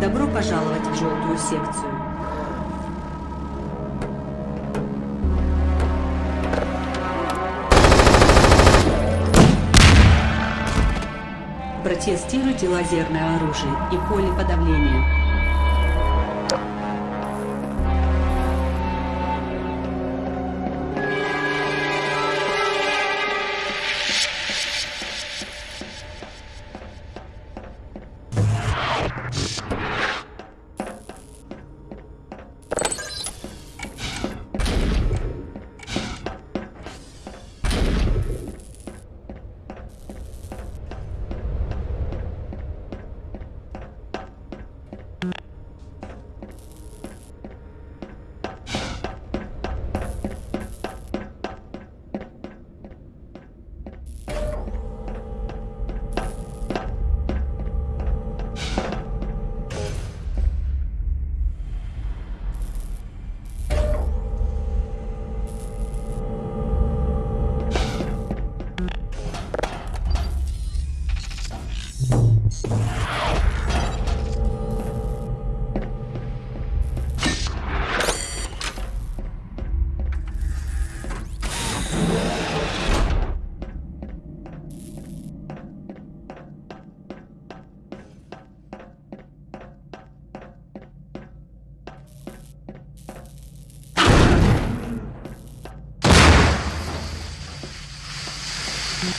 Добро пожаловать в желтую секцию. Протестируйте лазерное оружие и поле подавления.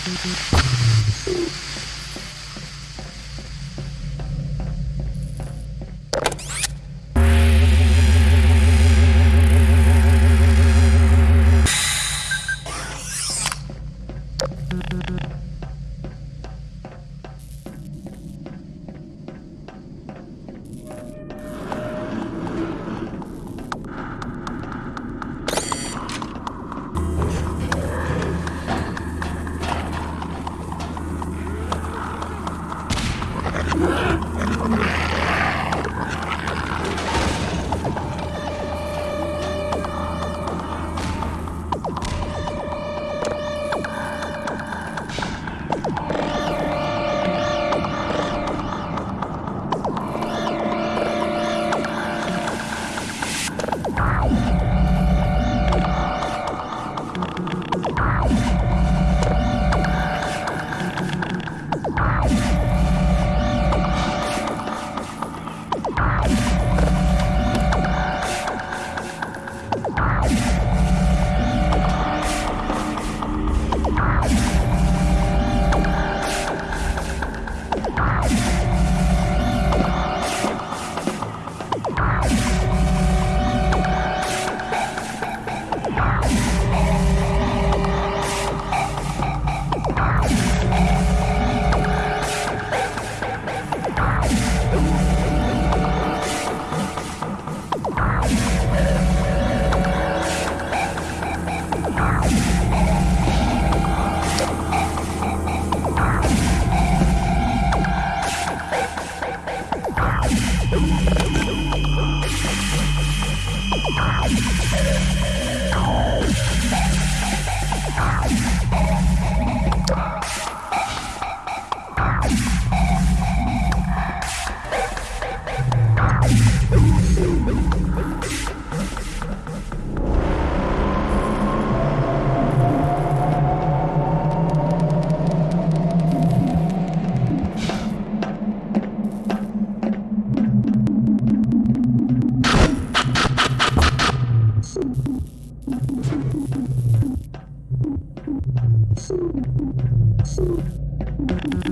Thank you.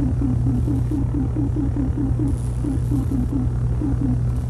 Thank you.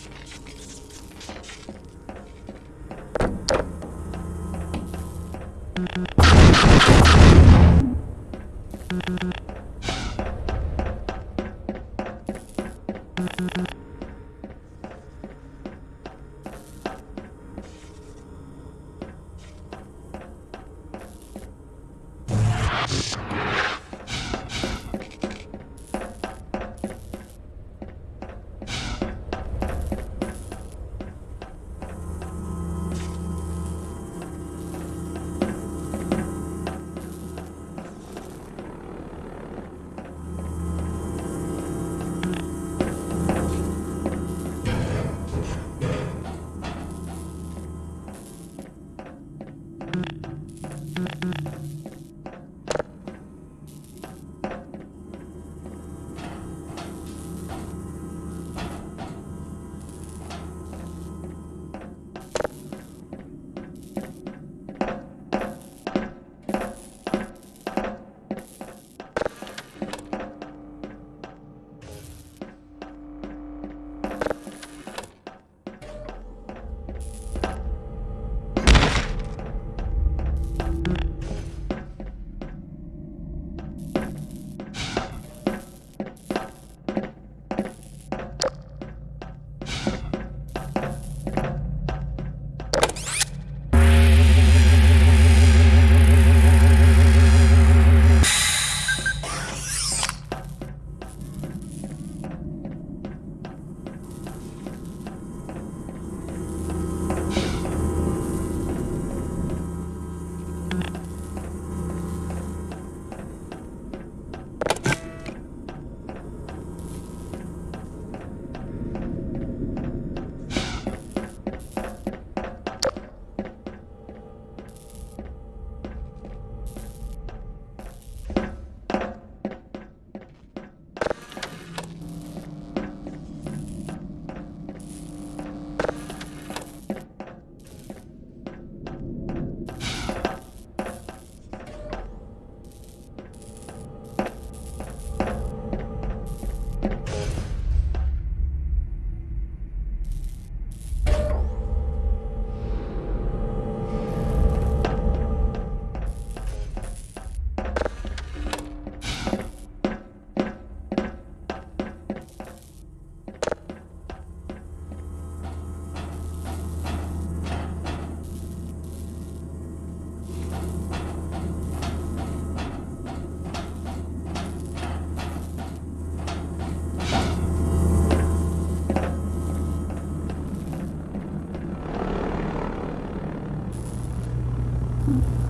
Mm-hmm.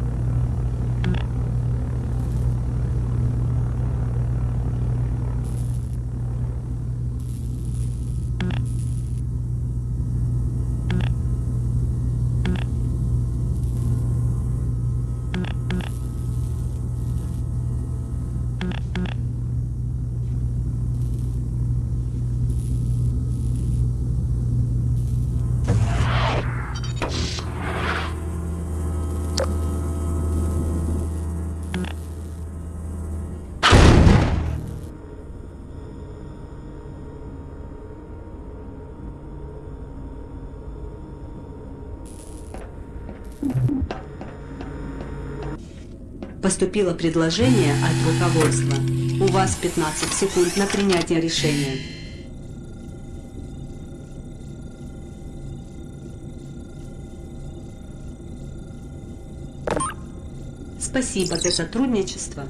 Поступило предложение от руководства. У вас 15 секунд на принятие решения. Спасибо за сотрудничество.